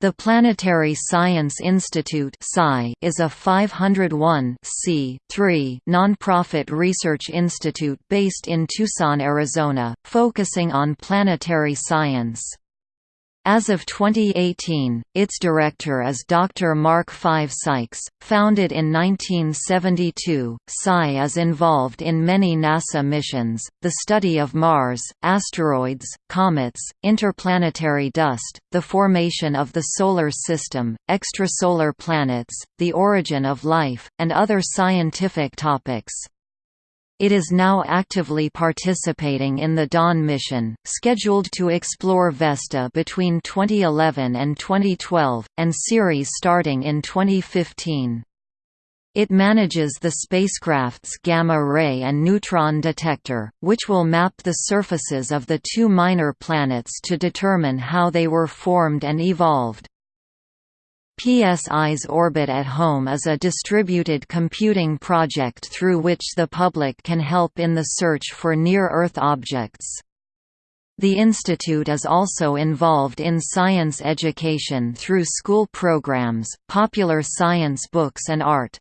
The Planetary Science Institute is a 501 non-profit research institute based in Tucson, Arizona, focusing on planetary science. As of 2018, its director is Dr. Mark Five Sykes. Founded in 1972, PSI is involved in many NASA missions, the study of Mars, asteroids, comets, interplanetary dust, the formation of the Solar System, extrasolar planets, the origin of life, and other scientific topics. It is now actively participating in the Dawn mission, scheduled to explore Vesta between 2011 and 2012, and Ceres starting in 2015. It manages the spacecraft's gamma-ray and neutron detector, which will map the surfaces of the two minor planets to determine how they were formed and evolved. PSI's Orbit at Home is a distributed computing project through which the public can help in the search for near-Earth objects. The institute is also involved in science education through school programs, popular science books and art.